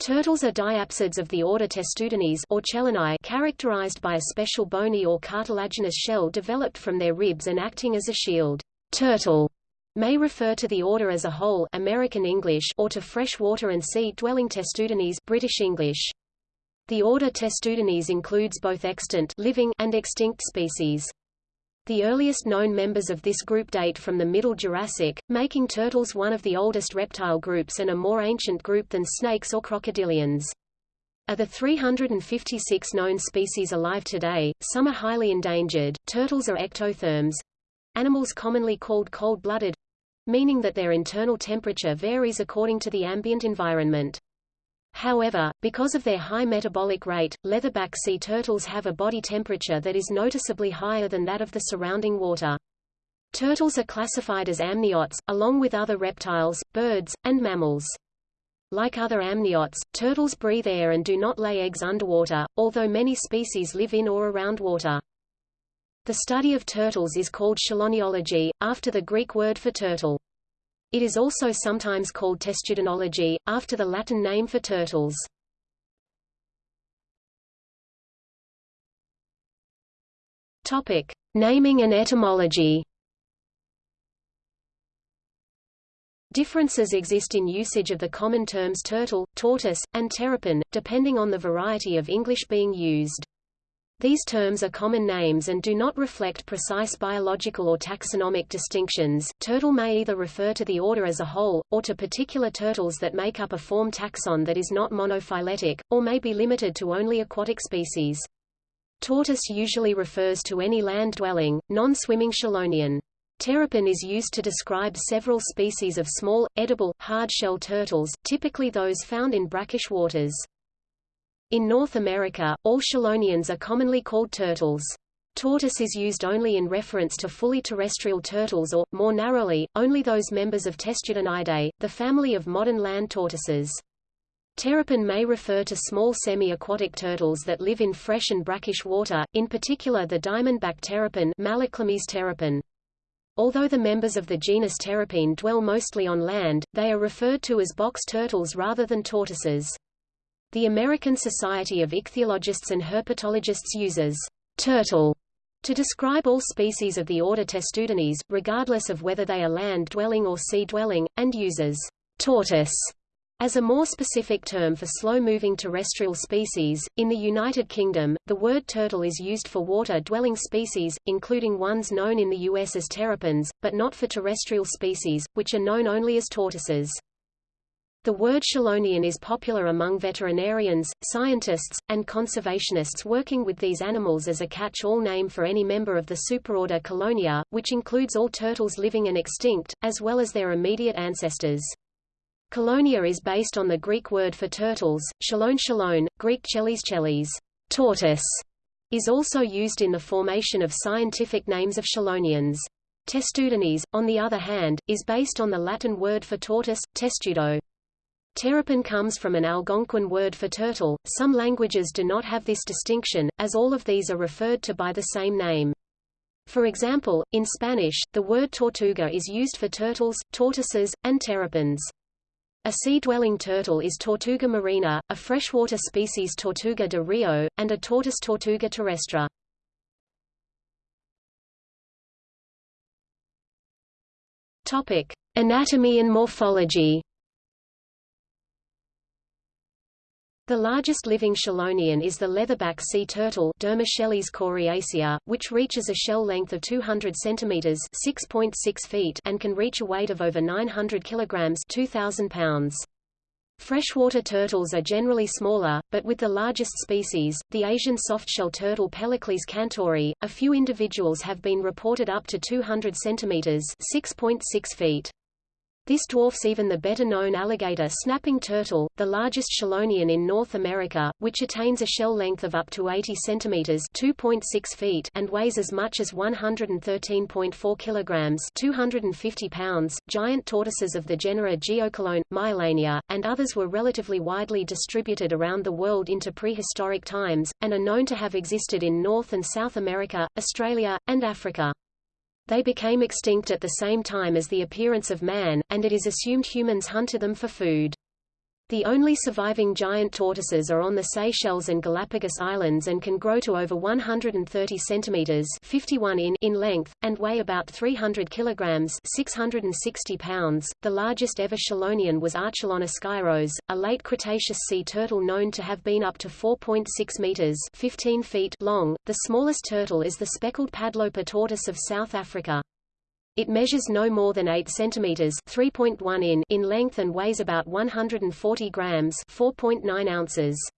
Turtles are diapsids of the order Testudines or Chelonae characterized by a special bony or cartilaginous shell developed from their ribs and acting as a shield. Turtle may refer to the order as a whole American English or to freshwater and sea-dwelling Testudines British English. The order Testudines includes both extant living and extinct species. The earliest known members of this group date from the Middle Jurassic, making turtles one of the oldest reptile groups and a more ancient group than snakes or crocodilians. Of the 356 known species alive today, some are highly endangered. Turtles are ectotherms animals commonly called cold-blooded meaning that their internal temperature varies according to the ambient environment. However, because of their high metabolic rate, leatherback sea turtles have a body temperature that is noticeably higher than that of the surrounding water. Turtles are classified as amniotes, along with other reptiles, birds, and mammals. Like other amniotes, turtles breathe air and do not lay eggs underwater, although many species live in or around water. The study of turtles is called chelonology, after the Greek word for turtle. It is also sometimes called testudinology, after the Latin name for turtles. Topic: Naming and etymology. Differences exist in usage of the common terms turtle, tortoise, and terrapin, depending on the variety of English being used. These terms are common names and do not reflect precise biological or taxonomic distinctions. Turtle may either refer to the order as a whole, or to particular turtles that make up a form taxon that is not monophyletic, or may be limited to only aquatic species. Tortoise usually refers to any land-dwelling, non-swimming chelonian. Terrapin is used to describe several species of small, edible, hard-shell turtles, typically those found in brackish waters. In North America, all chelonians are commonly called turtles. Tortoise is used only in reference to fully terrestrial turtles or, more narrowly, only those members of Testudinidae, the family of modern land tortoises. Terrapin may refer to small semi-aquatic turtles that live in fresh and brackish water, in particular the diamondback terrapin terrapin. Although the members of the genus Terrapene dwell mostly on land, they are referred to as box turtles rather than tortoises. The American Society of Ichthyologists and Herpetologists uses turtle to describe all species of the order Testudines, regardless of whether they are land-dwelling or sea-dwelling, and uses tortoise as a more specific term for slow-moving terrestrial species. In the United Kingdom, the word turtle is used for water-dwelling species, including ones known in the US as terrapins, but not for terrestrial species, which are known only as tortoises. The word chelonian is popular among veterinarians, scientists, and conservationists working with these animals as a catch-all name for any member of the superorder Chelonia, which includes all turtles living and extinct, as well as their immediate ancestors. Chelonia is based on the Greek word for turtles, chelone chelone, Greek chelis chelis, tortoise, is also used in the formation of scientific names of chelonians. Testudines, on the other hand, is based on the Latin word for tortoise, testudo. Terrapin comes from an Algonquin word for turtle. Some languages do not have this distinction, as all of these are referred to by the same name. For example, in Spanish, the word tortuga is used for turtles, tortoises, and terrapins. A sea-dwelling turtle is Tortuga marina, a freshwater species Tortuga de rio, and a tortoise Tortuga terrestre. Topic: Anatomy and morphology. The largest living chelonian is the leatherback sea turtle Dermochelys coriacea, which reaches a shell length of 200 cm 6.6 feet and can reach a weight of over 900 kg 2,000 pounds. Freshwater turtles are generally smaller, but with the largest species, the Asian softshell turtle Pelochelys cantori, a few individuals have been reported up to 200 cm 6.6 feet. This dwarfs even the better-known alligator snapping turtle, the largest chelonian in North America, which attains a shell length of up to 80 cm (2.6 feet) and weighs as much as 113.4 kilograms (250 pounds). Giant tortoises of the genera Geochelone, Meiolania, and others were relatively widely distributed around the world into prehistoric times, and are known to have existed in North and South America, Australia, and Africa. They became extinct at the same time as the appearance of man, and it is assumed humans hunted them for food. The only surviving giant tortoises are on the Seychelles and Galapagos Islands and can grow to over 130 centimeters (51 in) in length and weigh about 300 kilograms (660 pounds). The largest ever chelonian was Archelon ischyros, a late Cretaceous sea turtle known to have been up to 4.6 meters (15 feet) long. The smallest turtle is the speckled padloper tortoise of South Africa. It measures no more than 8 cm 3.1 in in length and weighs about 140 grams 4.9 ounces.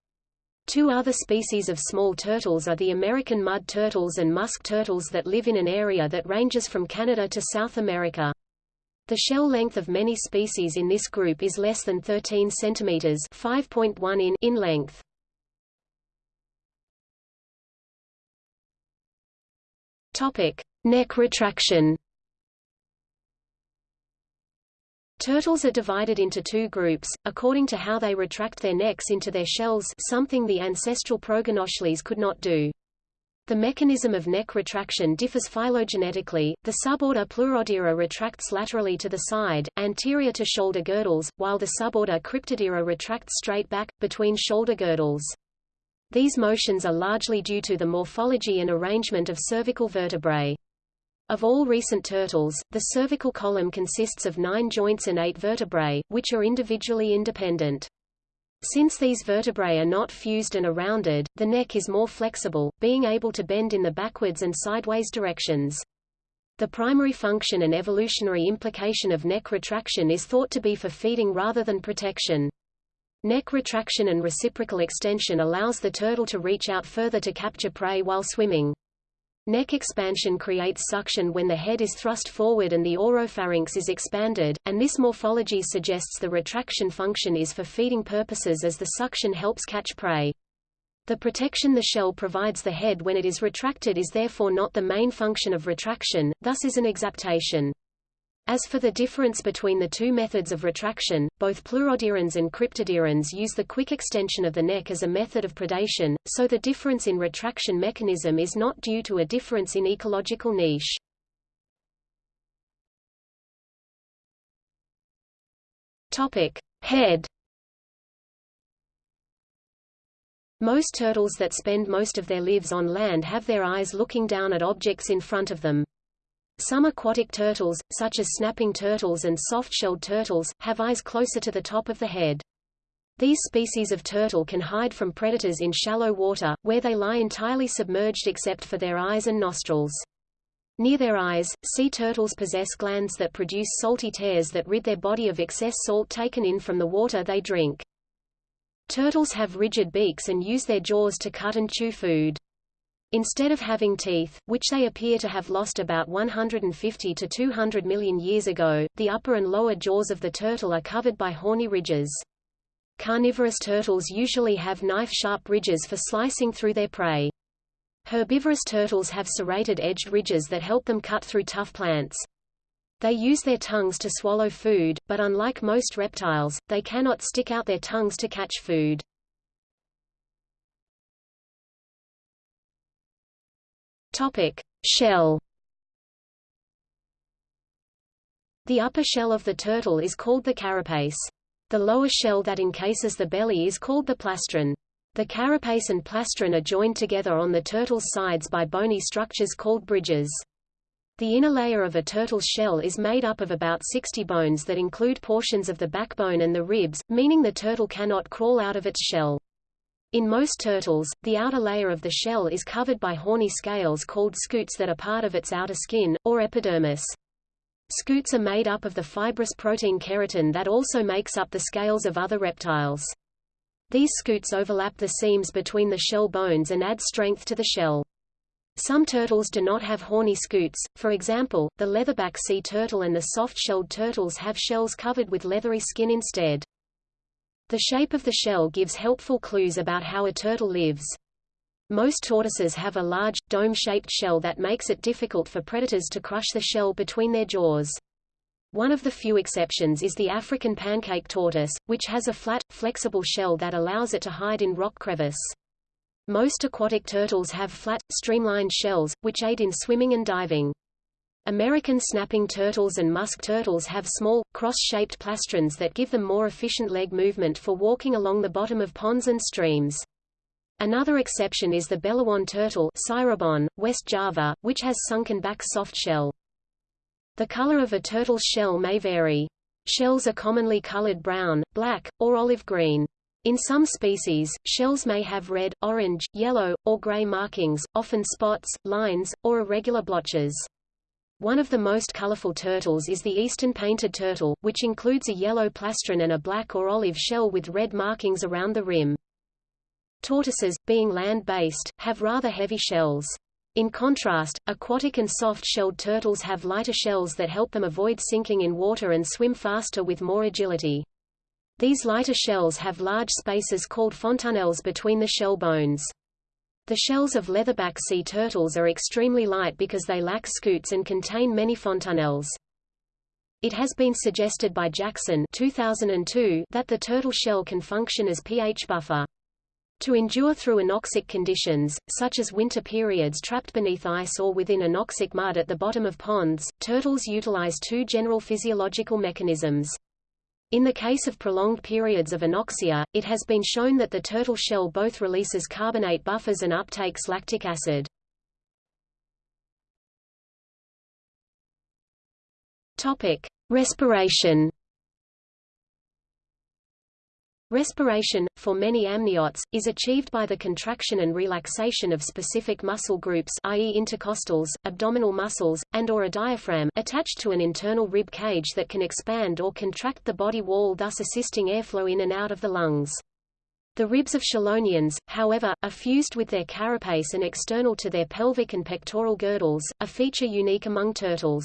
Two other species of small turtles are the American mud turtles and musk turtles that live in an area that ranges from Canada to South America. The shell length of many species in this group is less than 13 cm 5.1 in in length. Topic: Neck retraction. Turtles are divided into two groups, according to how they retract their necks into their shells something the ancestral Proganochelys could not do. The mechanism of neck retraction differs phylogenetically. The suborder Pleurodira retracts laterally to the side, anterior to shoulder girdles, while the suborder Cryptodira retracts straight back, between shoulder girdles. These motions are largely due to the morphology and arrangement of cervical vertebrae. Of all recent turtles, the cervical column consists of nine joints and eight vertebrae, which are individually independent. Since these vertebrae are not fused and are rounded, the neck is more flexible, being able to bend in the backwards and sideways directions. The primary function and evolutionary implication of neck retraction is thought to be for feeding rather than protection. Neck retraction and reciprocal extension allows the turtle to reach out further to capture prey while swimming. Neck expansion creates suction when the head is thrust forward and the oropharynx is expanded, and this morphology suggests the retraction function is for feeding purposes as the suction helps catch prey. The protection the shell provides the head when it is retracted is therefore not the main function of retraction, thus is an exaptation. As for the difference between the two methods of retraction, both pleurodirans and cryptodirans use the quick extension of the neck as a method of predation, so the difference in retraction mechanism is not due to a difference in ecological niche. Topic: Head Most turtles that spend most of their lives on land have their eyes looking down at objects in front of them. Some aquatic turtles, such as snapping turtles and soft-shelled turtles, have eyes closer to the top of the head. These species of turtle can hide from predators in shallow water, where they lie entirely submerged except for their eyes and nostrils. Near their eyes, sea turtles possess glands that produce salty tears that rid their body of excess salt taken in from the water they drink. Turtles have rigid beaks and use their jaws to cut and chew food. Instead of having teeth, which they appear to have lost about 150 to 200 million years ago, the upper and lower jaws of the turtle are covered by horny ridges. Carnivorous turtles usually have knife-sharp ridges for slicing through their prey. Herbivorous turtles have serrated-edged ridges that help them cut through tough plants. They use their tongues to swallow food, but unlike most reptiles, they cannot stick out their tongues to catch food. Topic: Shell. The upper shell of the turtle is called the carapace. The lower shell that encases the belly is called the plastron. The carapace and plastron are joined together on the turtle's sides by bony structures called bridges. The inner layer of a turtle's shell is made up of about 60 bones that include portions of the backbone and the ribs, meaning the turtle cannot crawl out of its shell. In most turtles, the outer layer of the shell is covered by horny scales called scutes that are part of its outer skin, or epidermis. Scutes are made up of the fibrous protein keratin that also makes up the scales of other reptiles. These scutes overlap the seams between the shell bones and add strength to the shell. Some turtles do not have horny scutes, for example, the leatherback sea turtle and the soft-shelled turtles have shells covered with leathery skin instead. The shape of the shell gives helpful clues about how a turtle lives. Most tortoises have a large, dome-shaped shell that makes it difficult for predators to crush the shell between their jaws. One of the few exceptions is the African pancake tortoise, which has a flat, flexible shell that allows it to hide in rock crevice. Most aquatic turtles have flat, streamlined shells, which aid in swimming and diving. American snapping turtles and musk turtles have small, cross-shaped plastrons that give them more efficient leg movement for walking along the bottom of ponds and streams. Another exception is the Belawan turtle Cirebon, West Java, which has sunken back soft shell. The color of a turtle's shell may vary. Shells are commonly colored brown, black, or olive green. In some species, shells may have red, orange, yellow, or gray markings, often spots, lines, or irregular blotches. One of the most colorful turtles is the eastern painted turtle, which includes a yellow plastron and a black or olive shell with red markings around the rim. Tortoises, being land-based, have rather heavy shells. In contrast, aquatic and soft-shelled turtles have lighter shells that help them avoid sinking in water and swim faster with more agility. These lighter shells have large spaces called fontanelles between the shell bones. The shells of leatherback sea turtles are extremely light because they lack scutes and contain many fontanelles. It has been suggested by Jackson 2002 that the turtle shell can function as pH buffer. To endure through anoxic conditions, such as winter periods trapped beneath ice or within anoxic mud at the bottom of ponds, turtles utilize two general physiological mechanisms. In the case of prolonged periods of anoxia, it has been shown that the turtle shell both releases carbonate buffers and uptakes lactic acid. Topic: Respiration Respiration, for many amniotes, is achieved by the contraction and relaxation of specific muscle groups i.e. intercostals, abdominal muscles, and or a diaphragm attached to an internal rib cage that can expand or contract the body wall thus assisting airflow in and out of the lungs. The ribs of chelonians, however, are fused with their carapace and external to their pelvic and pectoral girdles, a feature unique among turtles.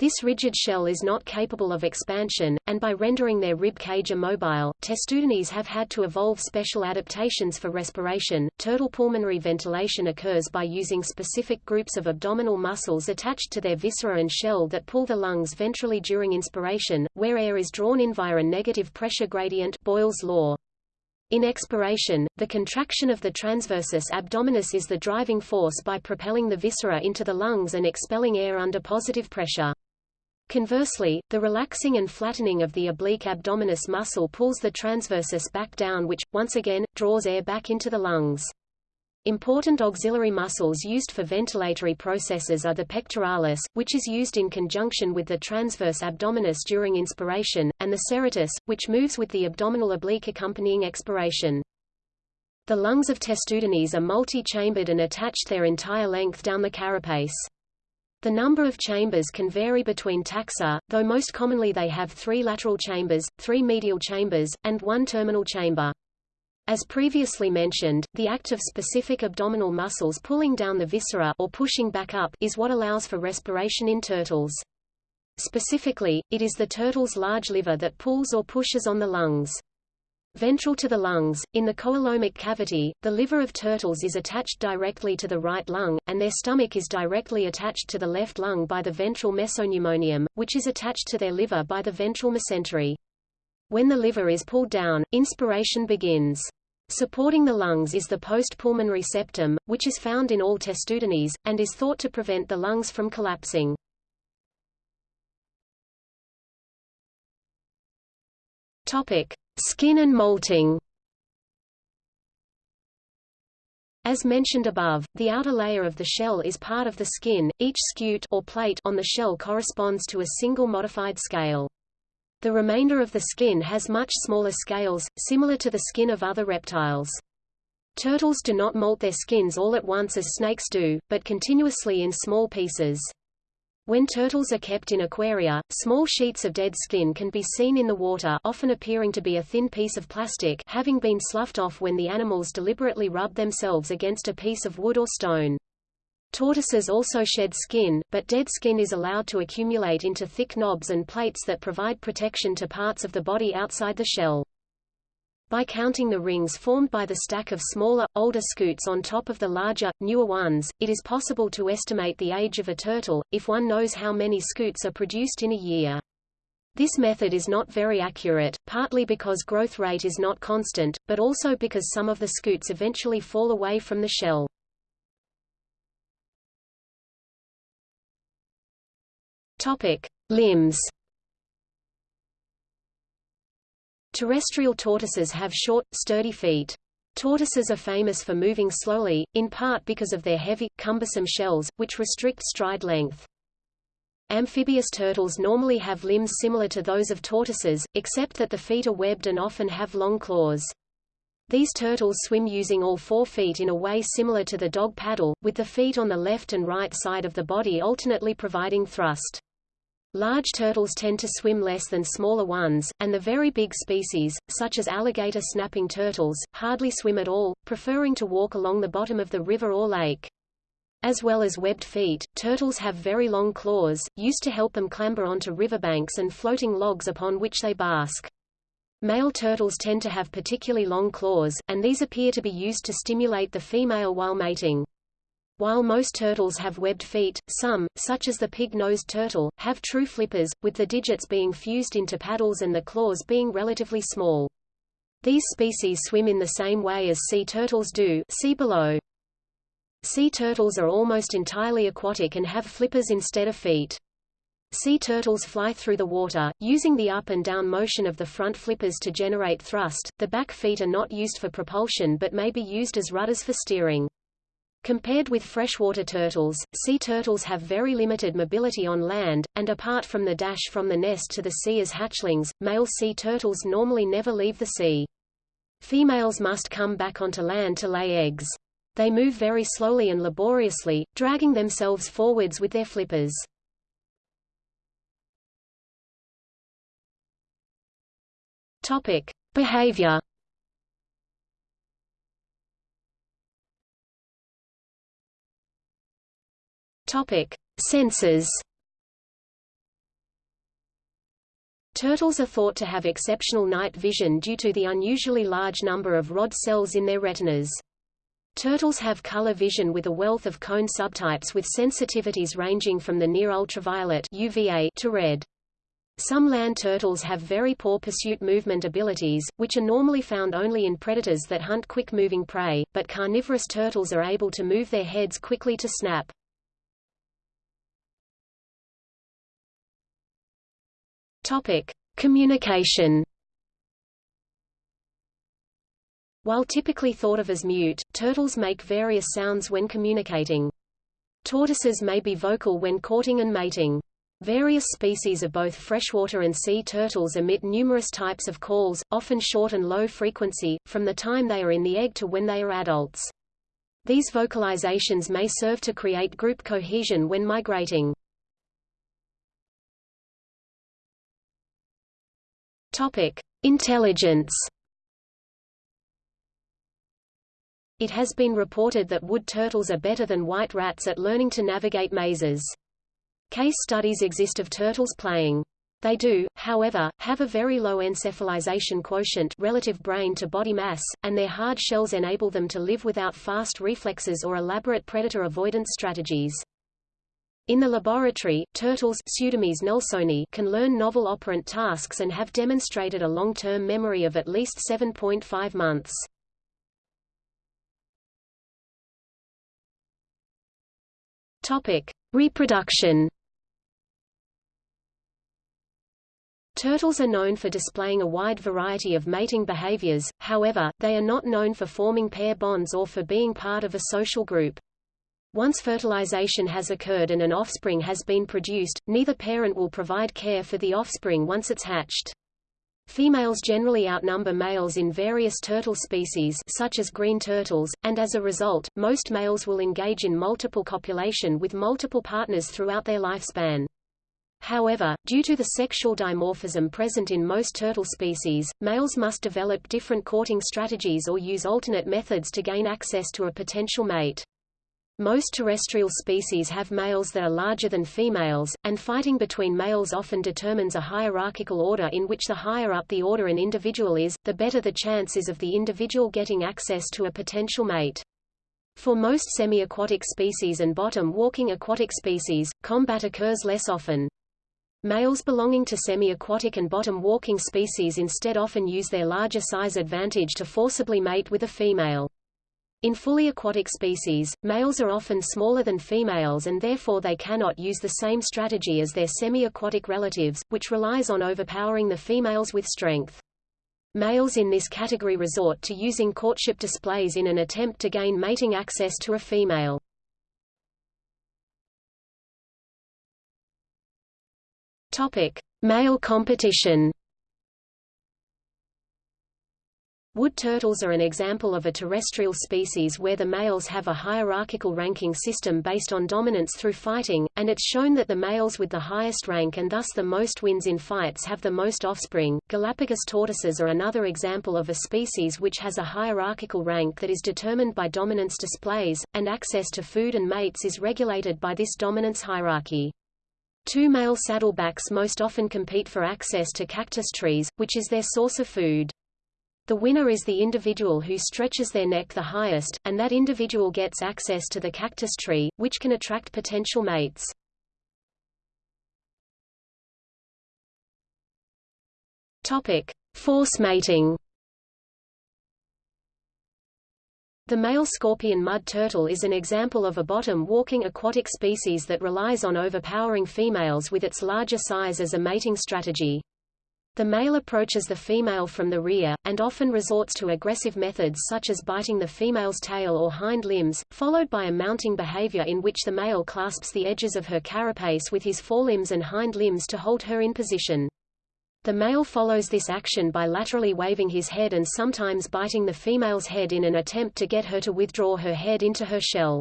This rigid shell is not capable of expansion, and by rendering their rib cage immobile, testudines have had to evolve special adaptations for respiration. Turtle pulmonary ventilation occurs by using specific groups of abdominal muscles attached to their viscera and shell that pull the lungs ventrally during inspiration, where air is drawn in via a negative pressure gradient Boyle's law. In expiration, the contraction of the transversus abdominis is the driving force by propelling the viscera into the lungs and expelling air under positive pressure. Conversely, the relaxing and flattening of the oblique abdominis muscle pulls the transversus back down which, once again, draws air back into the lungs. Important auxiliary muscles used for ventilatory processes are the pectoralis, which is used in conjunction with the transverse abdominis during inspiration, and the serratus, which moves with the abdominal oblique accompanying expiration. The lungs of testudines are multi-chambered and attached their entire length down the carapace. The number of chambers can vary between taxa, though most commonly they have three lateral chambers, three medial chambers, and one terminal chamber. As previously mentioned, the act of specific abdominal muscles pulling down the viscera or pushing back up is what allows for respiration in turtles. Specifically, it is the turtle's large liver that pulls or pushes on the lungs. Ventral to the lungs, in the coelomic cavity, the liver of turtles is attached directly to the right lung, and their stomach is directly attached to the left lung by the ventral mesopneumonium, which is attached to their liver by the ventral mesentery. When the liver is pulled down, inspiration begins. Supporting the lungs is the postpulmonary septum, which is found in all testudines, and is thought to prevent the lungs from collapsing. Topic. Skin and molting As mentioned above, the outer layer of the shell is part of the skin, each scute or plate on the shell corresponds to a single modified scale. The remainder of the skin has much smaller scales, similar to the skin of other reptiles. Turtles do not molt their skins all at once as snakes do, but continuously in small pieces. When turtles are kept in aquaria, small sheets of dead skin can be seen in the water often appearing to be a thin piece of plastic having been sloughed off when the animals deliberately rub themselves against a piece of wood or stone. Tortoises also shed skin, but dead skin is allowed to accumulate into thick knobs and plates that provide protection to parts of the body outside the shell. By counting the rings formed by the stack of smaller, older scutes on top of the larger, newer ones, it is possible to estimate the age of a turtle, if one knows how many scutes are produced in a year. This method is not very accurate, partly because growth rate is not constant, but also because some of the scutes eventually fall away from the shell. Topic: Limbs. Terrestrial tortoises have short, sturdy feet. Tortoises are famous for moving slowly, in part because of their heavy, cumbersome shells, which restrict stride length. Amphibious turtles normally have limbs similar to those of tortoises, except that the feet are webbed and often have long claws. These turtles swim using all four feet in a way similar to the dog paddle, with the feet on the left and right side of the body alternately providing thrust. Large turtles tend to swim less than smaller ones, and the very big species, such as alligator snapping turtles, hardly swim at all, preferring to walk along the bottom of the river or lake. As well as webbed feet, turtles have very long claws, used to help them clamber onto riverbanks and floating logs upon which they bask. Male turtles tend to have particularly long claws, and these appear to be used to stimulate the female while mating. While most turtles have webbed feet, some, such as the pig-nosed turtle, have true flippers, with the digits being fused into paddles and the claws being relatively small. These species swim in the same way as sea turtles do see below. Sea turtles are almost entirely aquatic and have flippers instead of feet. Sea turtles fly through the water, using the up and down motion of the front flippers to generate thrust. The back feet are not used for propulsion but may be used as rudders for steering. Compared with freshwater turtles, sea turtles have very limited mobility on land, and apart from the dash from the nest to the sea as hatchlings, male sea turtles normally never leave the sea. Females must come back onto land to lay eggs. They move very slowly and laboriously, dragging themselves forwards with their flippers. Topic: Behavior. Topic: Senses. Turtles are thought to have exceptional night vision due to the unusually large number of rod cells in their retinas. Turtles have color vision with a wealth of cone subtypes with sensitivities ranging from the near ultraviolet UVA to red. Some land turtles have very poor pursuit movement abilities, which are normally found only in predators that hunt quick-moving prey, but carnivorous turtles are able to move their heads quickly to snap. Topic: Communication. While typically thought of as mute, turtles make various sounds when communicating. Tortoises may be vocal when courting and mating. Various species of both freshwater and sea turtles emit numerous types of calls, often short and low frequency, from the time they are in the egg to when they are adults. These vocalizations may serve to create group cohesion when migrating. Topic: Intelligence. It has been reported that wood turtles are better than white rats at learning to navigate mazes. Case studies exist of turtles playing. They do, however, have a very low encephalization quotient relative brain to body mass, and their hard shells enable them to live without fast reflexes or elaborate predator avoidance strategies. In the laboratory, turtles nelsoni can learn novel operant tasks and have demonstrated a long-term memory of at least 7.5 months. Topic: Reproduction Turtles are known for displaying a wide variety of mating behaviors, however, they are not known for forming pair bonds or for being part of a social group. Once fertilization has occurred and an offspring has been produced, neither parent will provide care for the offspring once it's hatched. Females generally outnumber males in various turtle species such as green turtles, and as a result, most males will engage in multiple copulation with multiple partners throughout their lifespan. However, due to the sexual dimorphism present in most turtle species, males must develop different courting strategies or use alternate methods to gain access to a potential mate. Most terrestrial species have males that are larger than females, and fighting between males often determines a hierarchical order in which the higher up the order an individual is, the better the chance is of the individual getting access to a potential mate. For most semi-aquatic species and bottom-walking aquatic species, combat occurs less often. Males belonging to semi-aquatic and bottom-walking species instead often use their larger size advantage to forcibly mate with a female. In fully aquatic species, males are often smaller than females and therefore they cannot use the same strategy as their semi-aquatic relatives, which relies on overpowering the females with strength. Males in this category resort to using courtship displays in an attempt to gain mating access to a female. Topic: Male competition. Wood turtles are an example of a terrestrial species where the males have a hierarchical ranking system based on dominance through fighting, and it's shown that the males with the highest rank and thus the most wins in fights have the most offspring. Galapagos tortoises are another example of a species which has a hierarchical rank that is determined by dominance displays, and access to food and mates is regulated by this dominance hierarchy. Two male saddlebacks most often compete for access to cactus trees, which is their source of food. The winner is the individual who stretches their neck the highest, and that individual gets access to the cactus tree, which can attract potential mates. Topic: Force mating. The male scorpion mud turtle is an example of a bottom-walking aquatic species that relies on overpowering females with its larger size as a mating strategy. The male approaches the female from the rear, and often resorts to aggressive methods such as biting the female's tail or hind limbs, followed by a mounting behavior in which the male clasps the edges of her carapace with his forelimbs and hind limbs to hold her in position. The male follows this action by laterally waving his head and sometimes biting the female's head in an attempt to get her to withdraw her head into her shell.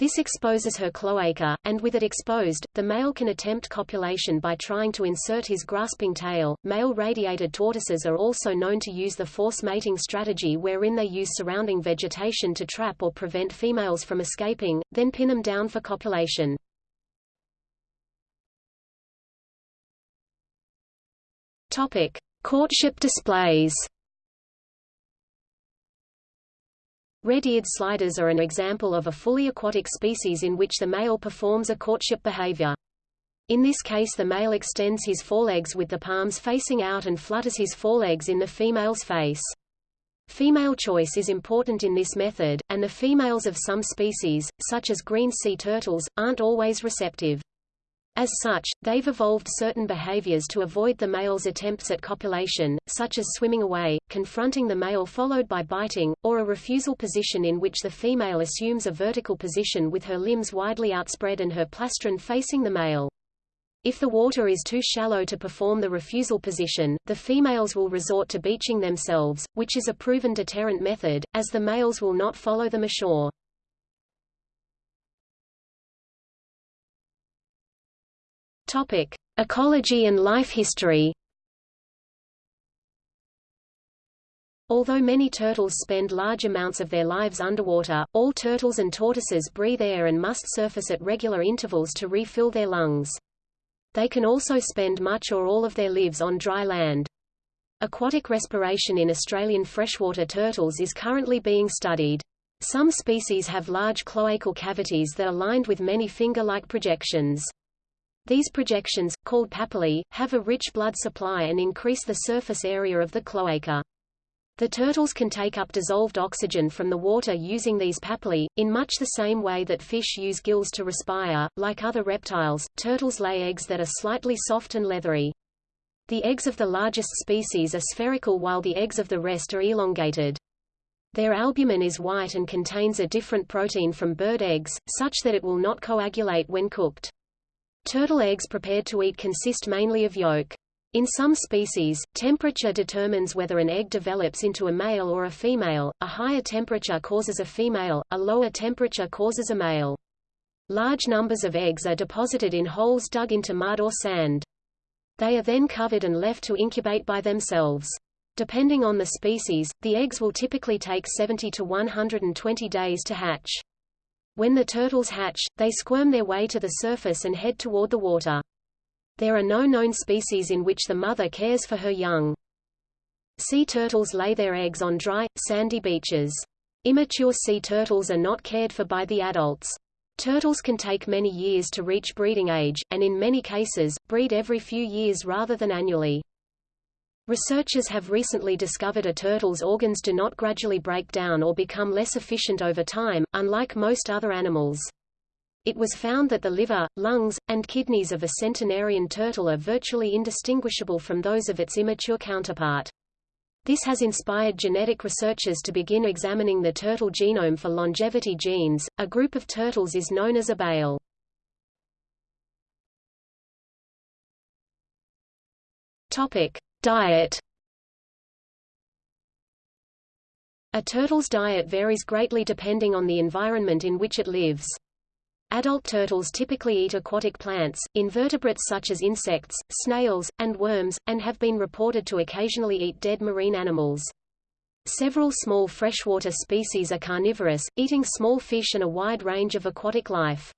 This exposes her cloaca, and with it exposed, the male can attempt copulation by trying to insert his grasping tail. Male radiated tortoises are also known to use the force mating strategy wherein they use surrounding vegetation to trap or prevent females from escaping, then pin them down for copulation. Topic: Courtship displays. Red-eared sliders are an example of a fully aquatic species in which the male performs a courtship behavior. In this case the male extends his forelegs with the palms facing out and flutters his forelegs in the female's face. Female choice is important in this method, and the females of some species, such as green sea turtles, aren't always receptive. As such, they've evolved certain behaviors to avoid the male's attempts at copulation, such as swimming away, confronting the male followed by biting, or a refusal position in which the female assumes a vertical position with her limbs widely outspread and her plastron facing the male. If the water is too shallow to perform the refusal position, the females will resort to beaching themselves, which is a proven deterrent method, as the males will not follow them ashore. Topic: Ecology and life history. Although many turtles spend large amounts of their lives underwater, all turtles and tortoises breathe air and must surface at regular intervals to refill their lungs. They can also spend much or all of their lives on dry land. Aquatic respiration in Australian freshwater turtles is currently being studied. Some species have large cloacal cavities that are lined with many finger-like projections. These projections, called papillae, have a rich blood supply and increase the surface area of the cloaca. The turtles can take up dissolved oxygen from the water using these papillae, in much the same way that fish use gills to respire. Like other reptiles, turtles lay eggs that are slightly soft and leathery. The eggs of the largest species are spherical while the eggs of the rest are elongated. Their albumin is white and contains a different protein from bird eggs, such that it will not coagulate when cooked. Turtle eggs prepared to eat consist mainly of yolk. In some species, temperature determines whether an egg develops into a male or a female, a higher temperature causes a female, a lower temperature causes a male. Large numbers of eggs are deposited in holes dug into mud or sand. They are then covered and left to incubate by themselves. Depending on the species, the eggs will typically take 70 to 120 days to hatch. When the turtles hatch, they squirm their way to the surface and head toward the water. There are no known species in which the mother cares for her young. Sea turtles lay their eggs on dry, sandy beaches. Immature sea turtles are not cared for by the adults. Turtles can take many years to reach breeding age, and in many cases, breed every few years rather than annually. Researchers have recently discovered a turtle's organs do not gradually break down or become less efficient over time, unlike most other animals. It was found that the liver, lungs, and kidneys of a centenarian turtle are virtually indistinguishable from those of its immature counterpart. This has inspired genetic researchers to begin examining the turtle genome for longevity genes. A group of turtles is known as a bale. Topic: Diet A turtle's diet varies greatly depending on the environment in which it lives. Adult turtles typically eat aquatic plants, invertebrates such as insects, snails, and worms, and have been reported to occasionally eat dead marine animals. Several small freshwater species are carnivorous, eating small fish and a wide range of aquatic life.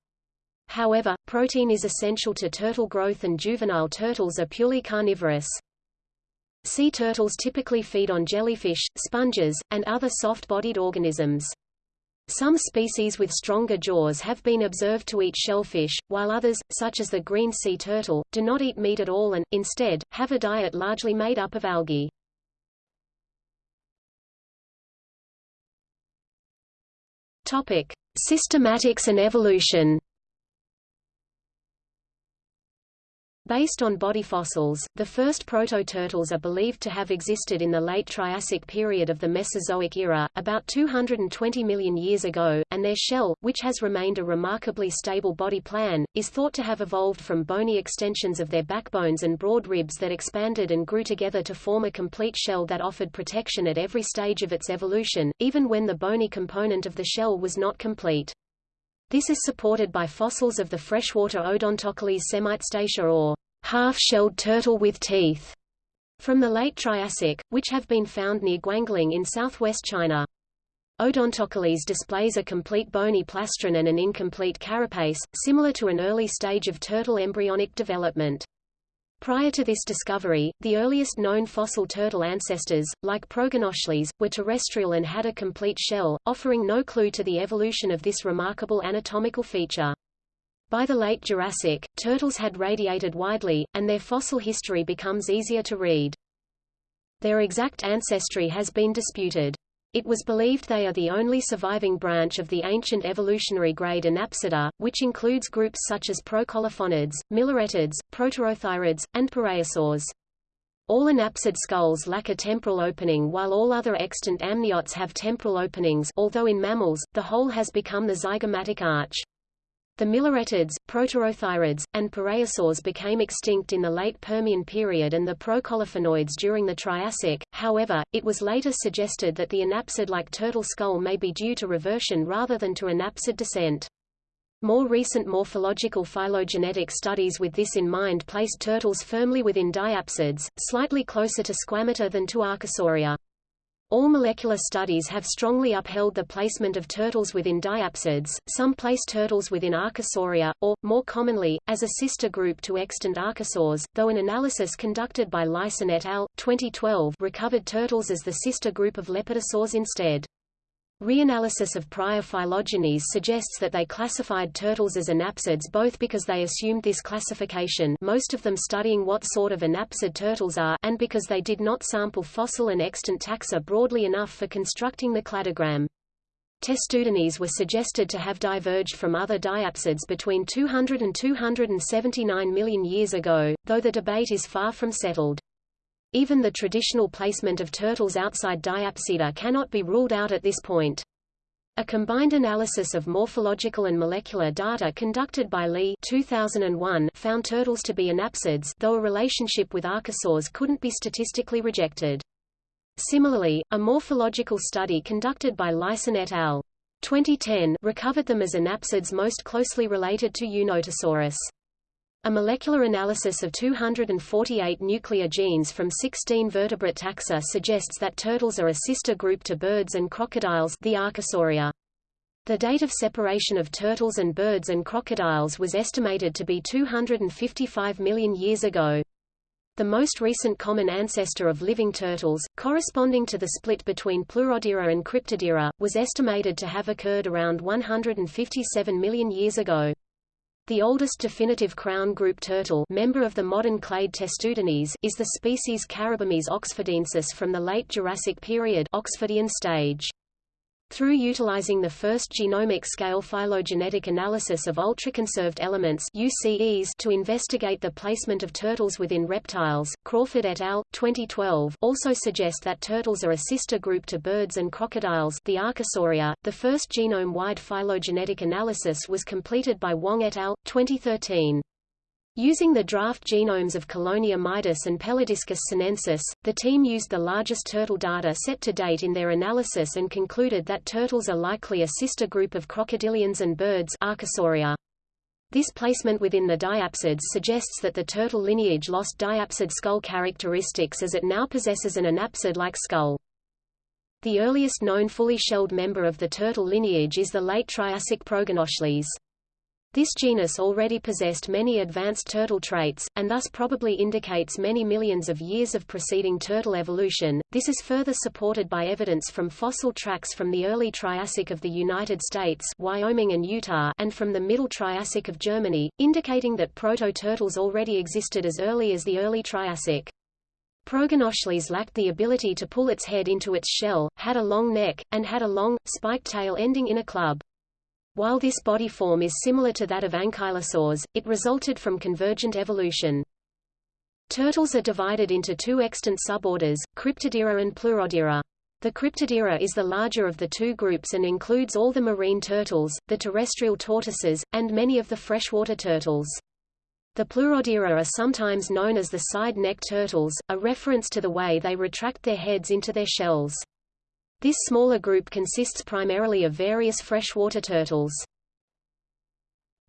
However, protein is essential to turtle growth and juvenile turtles are purely carnivorous. Sea turtles typically feed on jellyfish, sponges, and other soft-bodied organisms. Some species with stronger jaws have been observed to eat shellfish, while others, such as the green sea turtle, do not eat meat at all and, instead, have a diet largely made up of algae. Topic: Systematics and evolution. Based on body fossils, the first proto-turtles are believed to have existed in the late Triassic period of the Mesozoic era, about 220 million years ago, and their shell, which has remained a remarkably stable body plan, is thought to have evolved from bony extensions of their backbones and broad ribs that expanded and grew together to form a complete shell that offered protection at every stage of its evolution, even when the bony component of the shell was not complete. This is supported by fossils of the freshwater Odontochelys semitestacea or half-shelled turtle with teeth from the late Triassic, which have been found near Guanling in southwest China. Odontochelys displays a complete bony plastron and an incomplete carapace, similar to an early stage of turtle embryonic development. Prior to this discovery, the earliest known fossil turtle ancestors, like Proganochelys, were terrestrial and had a complete shell, offering no clue to the evolution of this remarkable anatomical feature. By the late Jurassic, turtles had radiated widely, and their fossil history becomes easier to read. Their exact ancestry has been disputed. It was believed they are the only surviving branch of the ancient evolutionary grade Anapsida, which includes groups such as Procolophonids, Millerettids, Proterotherids, and Pareiasaurs. All anapsid skulls lack a temporal opening while all other extant amniotes have temporal openings although in mammals, the hole has become the zygomatic arch. The millerettids, proterotherids, and pareiasaurs became extinct in the late Permian period and the procolophonids during the Triassic, however, it was later suggested that the anapsid-like turtle skull may be due to reversion rather than to anapsid descent. More recent morphological phylogenetic studies with this in mind placed turtles firmly within diapsids, slightly closer to Squamata than to Archosauria. All molecular studies have strongly upheld the placement of turtles within diapsids, some place turtles within Archosauria, or, more commonly, as a sister group to extant archosaurs, though an analysis conducted by Lyson et al. 2012 recovered turtles as the sister group of lepidosaurs instead. Reanalysis of prior phylogenies suggests that they classified turtles as anapsids both because they assumed this classification most of them studying what sort of anapsid turtles are and because they did not sample fossil and extant taxa broadly enough for constructing the cladogram. Testudines were suggested to have diverged from other diapsids between 200 and 279 million years ago, though the debate is far from settled. Even the traditional placement of turtles outside Diapsida cannot be ruled out at this point. A combined analysis of morphological and molecular data conducted by Lee 2001 found turtles to be anapsids though a relationship with archosaurs couldn't be statistically rejected. Similarly, a morphological study conducted by Lyson et al. 2010 recovered them as anapsids most closely related to Eunotosaurus. A molecular analysis of 248 nuclear genes from 16 vertebrate taxa suggests that turtles are a sister group to birds and crocodiles the Archosauria. The date of separation of turtles and birds and crocodiles was estimated to be 255 million years ago. The most recent common ancestor of living turtles, corresponding to the split between Pleurodira and Cryptodira, was estimated to have occurred around 157 million years ago. The oldest definitive crown group turtle member of the modern clade Testudines is the species Caribemys oxfordensis from the late Jurassic period Oxfordian stage. Through utilizing the first genomic-scale phylogenetic analysis of ultraconserved elements UCEs to investigate the placement of turtles within reptiles, Crawford et al. 2012 also suggest that turtles are a sister group to birds and crocodiles the Archosauria. The first genome-wide phylogenetic analysis was completed by Wong et al. 2013. Using the draft genomes of Chelonia mydas and Pelodiscus sinensis, the team used the largest turtle data set to date in their analysis and concluded that turtles are likely a sister group of crocodilians and birds Archosauria. This placement within the diapsids suggests that the turtle lineage lost diapsid skull characteristics as it now possesses an anapsid-like skull. The earliest known fully shelled member of the turtle lineage is the late Triassic Proganochelys. This genus already possessed many advanced turtle traits, and thus probably indicates many millions of years of preceding turtle evolution. This is further supported by evidence from fossil tracks from the early Triassic of the United States, Wyoming and Utah, and from the Middle Triassic of Germany, indicating that proto-turtles already existed as early as the early Triassic. Proganochelys lacked the ability to pull its head into its shell, had a long neck, and had a long, spiked tail ending in a club. While this body form is similar to that of ankylosaurs, it resulted from convergent evolution. Turtles are divided into two extant suborders, Cryptodira and Pleurodira. The Cryptodira is the larger of the two groups and includes all the marine turtles, the terrestrial tortoises, and many of the freshwater turtles. The Pleurodira are sometimes known as the side-neck turtles, a reference to the way they retract their heads into their shells. This smaller group consists primarily of various freshwater turtles.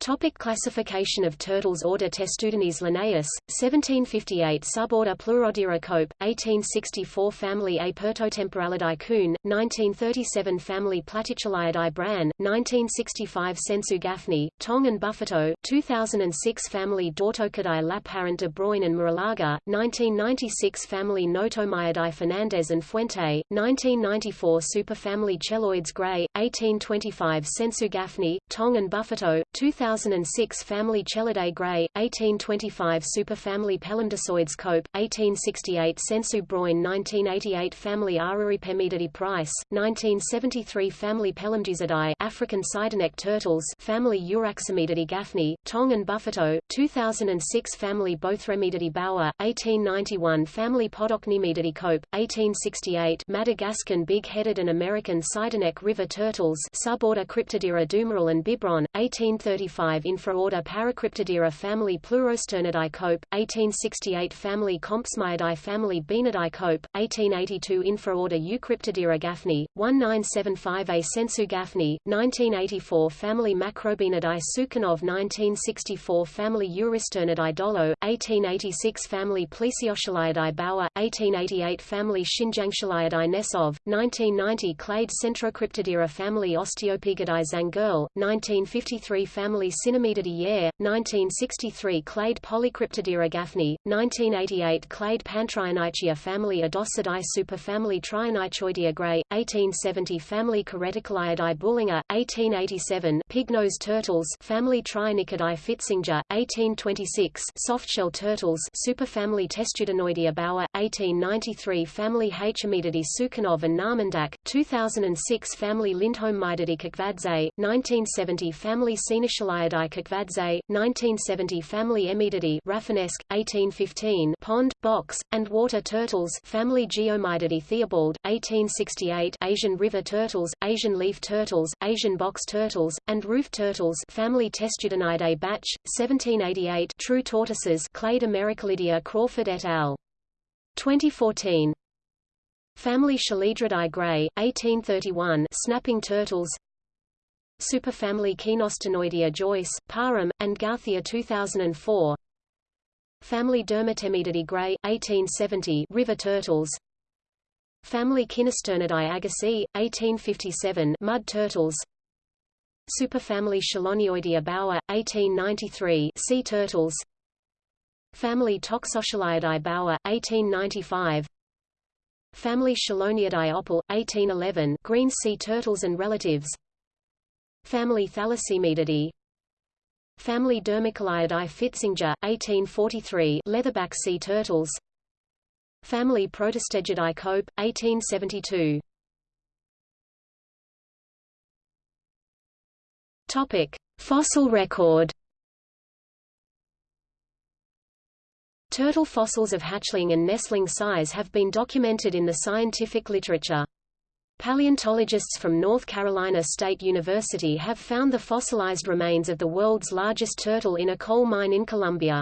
Topic classification of turtles Order Testudines Linnaeus, 1758 Suborder Pleurodira Cope, 1864 Family Apertotemporalidae Kuhn, 1937 Family Platychelyidae Bran, 1965 Sensu Gaffney, Tong and Buffetaut, 2006 Family Dautocodidae Lapparent de Broin and Murelaga, 1996 Family Notomyidae Fernandez and Fuente, 1994 Superfamily Cheloides Gray, 1825 Sensu Gaffney, Tong and Buffetaut, 2000 2006 Family Chelidae Gray, 1825 Superfamily Pelomedusoides Cope, 1868 Sensu Broin 1988 Family Araripemydidae Price, 1973 Family Pelomedusidae African Sideneck Turtles Family Euraxemydidae Gaffney, Tong and Buffetaut, 2006 Family Bothremydidae Baur, 1891 Family Podocnemididae Cope, 1868 Madagascan Big-Headed and American Sideneck River Turtles Suborder Cryptodira Duméril and Bibron, 1835 Infraorder Paracryptodira family Pleurosternidae Cope, 1868 Family Compsemydidae family Baenidae Cope, 1882 Infraorder Eucryptodira Gaffney, 1975a Sensu Gaffney, 1984 Family Macrobaenidae Sukhanov 1964 Family Eurysternidae Dollo, 1886 Family Plesiochelyidae Baur, 1888 Family Xinjiangchelyidae Nesov, 1990 Clade Centrocryptodira Family Osteopygonidae Zangerl, 1953 Family Sinemydidae Yare, 1963 Clade Polycryptodira gaffney, 1988 Clade Pantrionychia family Adocidae superfamily Trionychoidea gray, 1870 family Carettochelyidae Boulenger, 1887 Pignose turtles family Trionychidae Fitzinger, 1826 Softshell turtles superfamily Testudinoidea Baur, 1893 family Haichemydidae Sukhanov and Narmandak, 2006 family Lindholmidae Kakvadze, 1970 family Kakvadze, 1970 Family Emydidae Rafinesque, 1815 Pond, box, and water turtles Family Geoemydidae Theobald, 1868 Asian river turtles, Asian leaf turtles, Asian box turtles, and roof turtles Family Testudinidae Batsch, 1788 True tortoises Clade Americhelydia Crawford et al. 2014 Family Chelydridae Gray, 1831 Snapping turtles Superfamily Kinosternoidea Joyce, Parham, and Gauthier 2004 Family Dermatemydidae Gray, 1870 River turtles. Family Kinosternidae Agassiz, 1857 Mud turtles. Superfamily Chelonioidea Baur, 1893 Sea turtles. Family Toxochelyidae Baur, 1895 Family Cheloniidae Oppel, 1811 Green sea turtles and relatives Family Thalassemydidae Family Dermochelyidae Fitzinger, 1843 leatherback sea turtles Family Protostegidae Cope, 1872 Topic. Fossil record Turtle fossils of hatchling and nestling size have been documented in the scientific literature. Paleontologists from North Carolina State University have found the fossilized remains of the world's largest turtle in a coal mine in Colombia.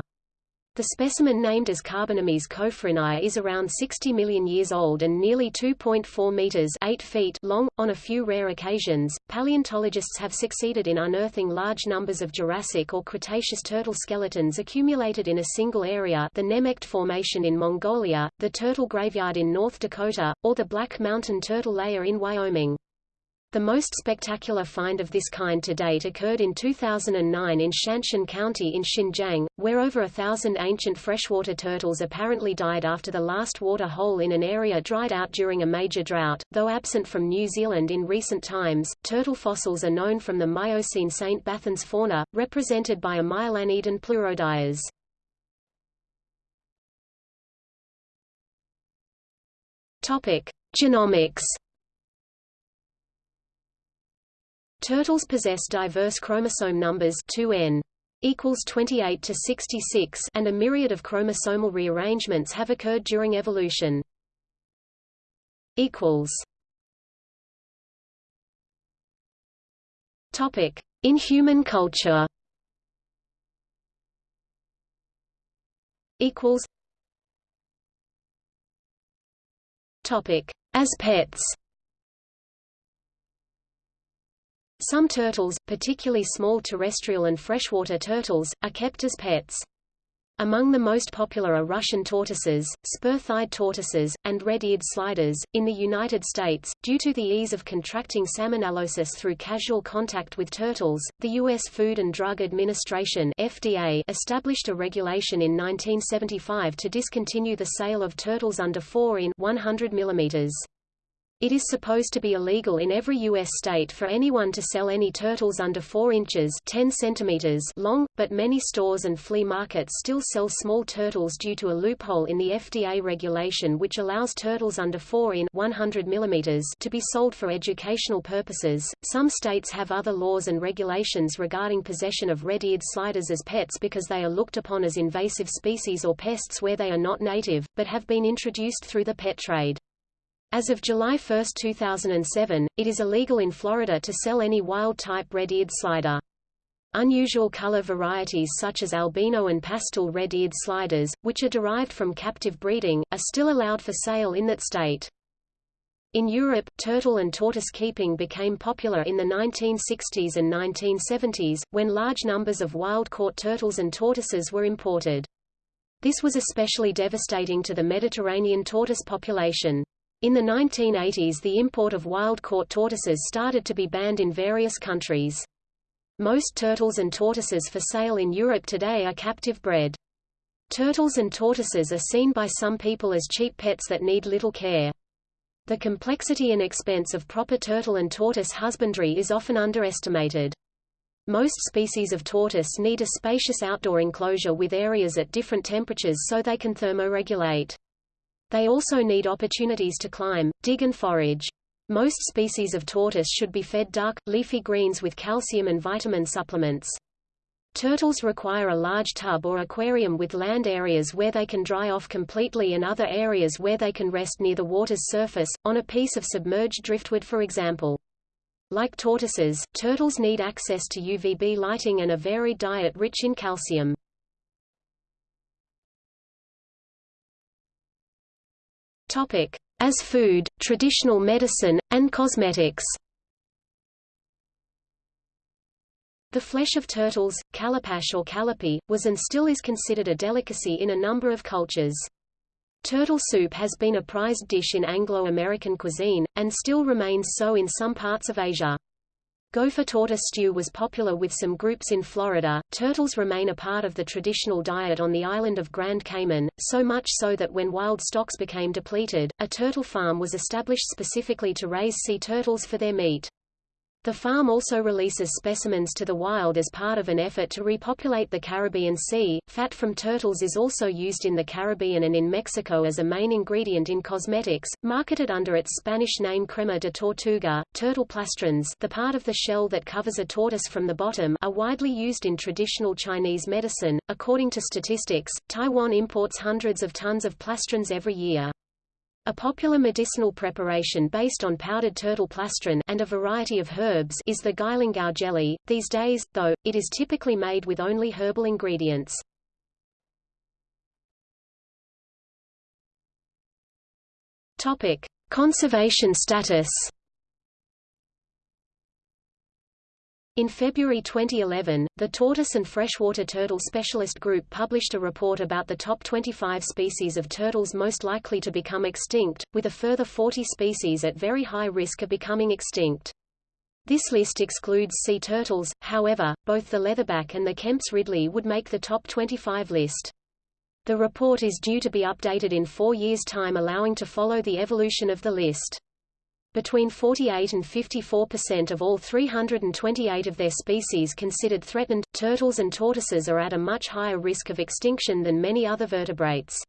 The specimen named as Carbonemys coffrinii is around 60 million years old and nearly 2.4 meters 8 feet long. On a few rare occasions, paleontologists have succeeded in unearthing large numbers of Jurassic or Cretaceous turtle skeletons accumulated in a single area the Nemegt Formation in Mongolia, the Turtle Graveyard in North Dakota, or the Black Mountain Turtle Layer in Wyoming. The most spectacular find of this kind to date occurred in 2009 in Shanshan County in Xinjiang, where over a thousand ancient freshwater turtles apparently died after the last water hole in an area dried out during a major drought. Though absent from New Zealand in recent times, turtle fossils are known from the Miocene St. Bathans fauna, represented by a pleurodires. Topic: Genomics Turtles possess diverse chromosome numbers 2n equals 28 to 66 and a myriad of chromosomal rearrangements have occurred during evolution. equals Topic: In human culture. Equals. Topic: As pets. Some turtles, particularly small terrestrial and freshwater turtles, are kept as pets. Among the most popular are Russian tortoises, spur-thighed tortoises, and red-eared sliders. In the United States, due to the ease of contracting salmonellosis through casual contact with turtles, the U.S. Food and Drug Administration (FDA) established a regulation in 1975 to discontinue the sale of turtles under 4 in 100 millimeters. It is supposed to be illegal in every U.S. state for anyone to sell any turtles under 4 inches 10 centimeters long, but many stores and flea markets still sell small turtles due to a loophole in the FDA regulation which allows turtles under 4 in 100 millimeters to be sold for educational purposes. Some states have other laws and regulations regarding possession of red-eared sliders as pets because they are looked upon as invasive species or pests where they are not native, but have been introduced through the pet trade. As of July 1, 2007, it is illegal in Florida to sell any wild-type red-eared slider. Unusual color varieties such as albino and pastel red-eared sliders, which are derived from captive breeding, are still allowed for sale in that state. In Europe, turtle and tortoise keeping became popular in the 1960s and 1970s, when large numbers of wild-caught turtles and tortoises were imported. This was especially devastating to the Mediterranean tortoise population. In the 1980s the import of wild-caught tortoises started to be banned in various countries. Most turtles and tortoises for sale in Europe today are captive bred. Turtles and tortoises are seen by some people as cheap pets that need little care. The complexity and expense of proper turtle and tortoise husbandry is often underestimated. Most species of tortoise need a spacious outdoor enclosure with areas at different temperatures so they can thermoregulate. They also need opportunities to climb, dig and forage. Most species of tortoise should be fed dark, leafy greens with calcium and vitamin supplements. Turtles require a large tub or aquarium with land areas where they can dry off completely and other areas where they can rest near the water's surface, on a piece of submerged driftwood for example. Like tortoises, turtles need access to UVB lighting and a varied diet rich in calcium. As food, traditional medicine, and cosmetics. The flesh of turtles, calipash or calipee, was and still is considered a delicacy in a number of cultures. Turtle soup has been a prized dish in Anglo-American cuisine, and still remains so in some parts of Asia. Gopher tortoise stew was popular with some groups in Florida. Turtles remain a part of the traditional diet on the island of Grand Cayman, so much so that when wild stocks became depleted, a turtle farm was established specifically to raise sea turtles for their meat. The farm also releases specimens to the wild as part of an effort to repopulate the Caribbean Sea. Fat from turtles is also used in the Caribbean and in Mexico as a main ingredient in cosmetics, marketed under its Spanish name crema de tortuga. Turtle plastrons, the part of the shell that covers a tortoise from the bottom, are widely used in traditional Chinese medicine. According to statistics, Taiwan imports hundreds of tons of plastrons every year. A popular medicinal preparation based on powdered turtle plastron and a variety of herbs is the guilingao jelly. These days, though, it is typically made with only herbal ingredients. Topic: Conservation status. In February 2011, the Tortoise and Freshwater Turtle Specialist Group published a report about the top 25 species of turtles most likely to become extinct, with a further 40 species at very high risk of becoming extinct. This list excludes sea turtles, however, both the leatherback and the Kemp's ridley would make the top 25 list. The report is due to be updated in four years' time allowing to follow the evolution of the list. Between 48 and 54 percent of all 328 of their species considered threatened, turtles and tortoises are at a much higher risk of extinction than many other vertebrates.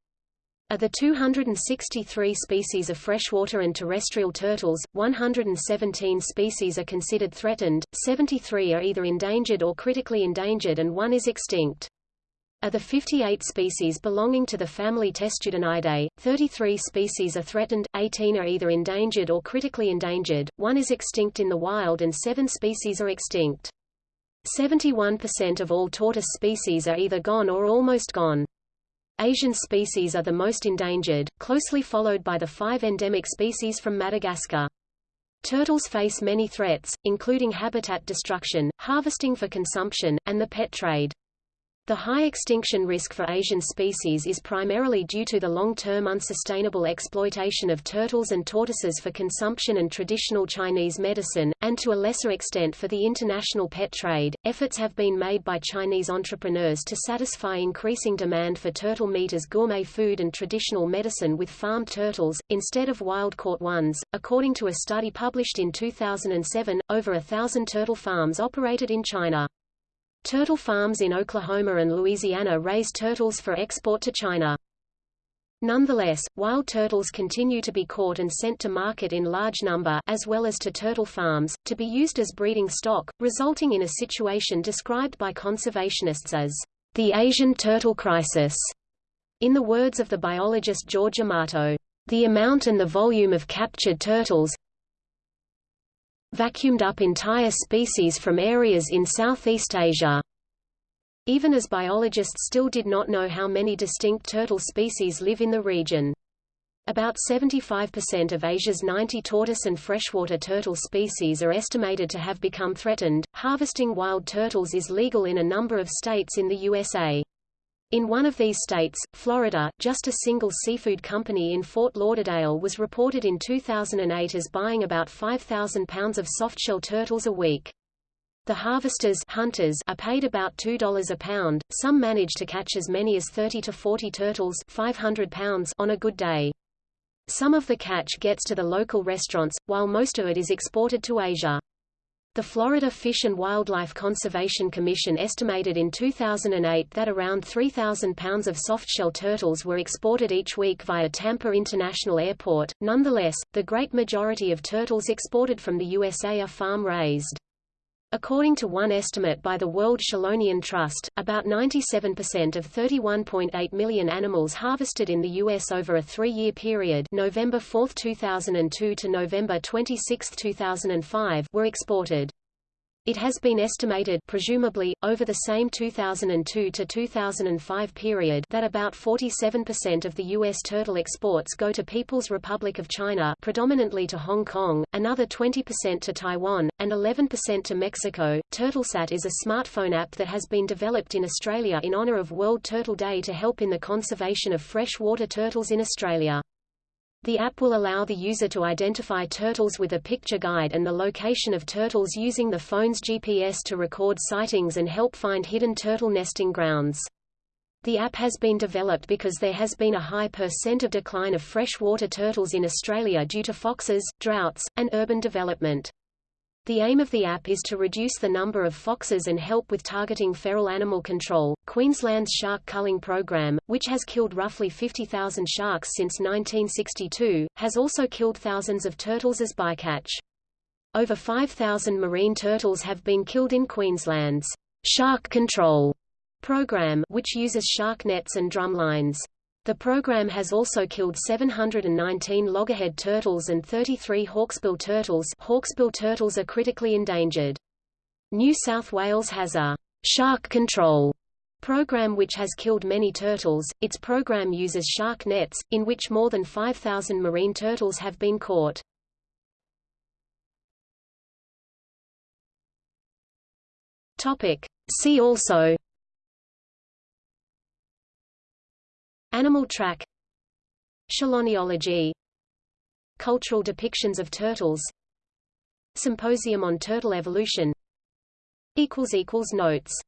Of the 263 species of freshwater and terrestrial turtles, 117 species are considered threatened, 73 are either endangered or critically endangered and one is extinct. Of the 58 species belonging to the family Testudinidae, 33 species are threatened, 18 are either endangered or critically endangered, one is extinct in the wild and seven species are extinct. 71% of all tortoise species are either gone or almost gone. Asian species are the most endangered, closely followed by the five endemic species from Madagascar. Turtles face many threats, including habitat destruction, harvesting for consumption, and the pet trade. The high extinction risk for Asian species is primarily due to the long-term unsustainable exploitation of turtles and tortoises for consumption and traditional Chinese medicine, and to a lesser extent for the international pet trade. Efforts have been made by Chinese entrepreneurs to satisfy increasing demand for turtle meat as gourmet food and traditional medicine with farmed turtles, instead of wild-caught ones. According to a study published in 2007, over a thousand turtle farms operated in China. Turtle farms in Oklahoma and Louisiana raise turtles for export to China. Nonetheless, wild turtles continue to be caught and sent to market in large number as well as to turtle farms, to be used as breeding stock, resulting in a situation described by conservationists as the Asian turtle crisis. In the words of the biologist George Amato, the amount and the volume of captured turtles vacuumed up entire species from areas in Southeast Asia. Even as biologists still did not know how many distinct turtle species live in the region. About 75% of Asia's 90 tortoise and freshwater turtle species are estimated to have become threatened. Harvesting wild turtles is legal in a number of states in the USA. In one of these states, Florida, just a single seafood company in Fort Lauderdale was reported in 2008 as buying about 5,000 pounds of softshell turtles a week. The harvesters hunters are paid about $2 a pound, some manage to catch as many as 30 to 40 turtles 500 pounds on a good day. Some of the catch gets to the local restaurants, while most of it is exported to Asia. The Florida Fish and Wildlife Conservation Commission estimated in 2008 that around 3,000 pounds of softshell turtles were exported each week via Tampa International Airport. Nonetheless, the great majority of turtles exported from the USA are farm-raised. According to one estimate by the World Chelonian Trust, about 97% of 31.8 million animals harvested in the U.S. over a three-year period November 4, 2002 to November 26, 2005 were exported. It has been estimated presumably, over the same 2002 to 2005 period that about 47% of the U.S. turtle exports go to People's Republic of China predominantly to Hong Kong, another 20% to Taiwan, and 11% to Mexico. TurtleSat is a smartphone app that has been developed in Australia in honour of World Turtle Day to help in the conservation of freshwater turtles in Australia. The app will allow the user to identify turtles with a picture guide and the location of turtles using the phone's GPS to record sightings and help find hidden turtle nesting grounds. The app has been developed because there has been a high percent of decline of freshwater turtles in Australia due to foxes, droughts, and urban development. The aim of the app is to reduce the number of foxes and help with targeting feral animal control. Queensland's shark culling program, which has killed roughly 50,000 sharks since 1962, has also killed thousands of turtles as bycatch. Over 5,000 marine turtles have been killed in Queensland's shark control program, which uses shark nets and drumlines. The program has also killed 719 loggerhead turtles and 33 hawksbill turtles hawksbill turtles are critically endangered. New South Wales has a shark control program which has killed many turtles. Its program uses shark nets, in which more than 5,000 marine turtles have been caught. Topic. See also Animal track. Chelonology Cultural depictions of turtles. Symposium on turtle evolution. Notes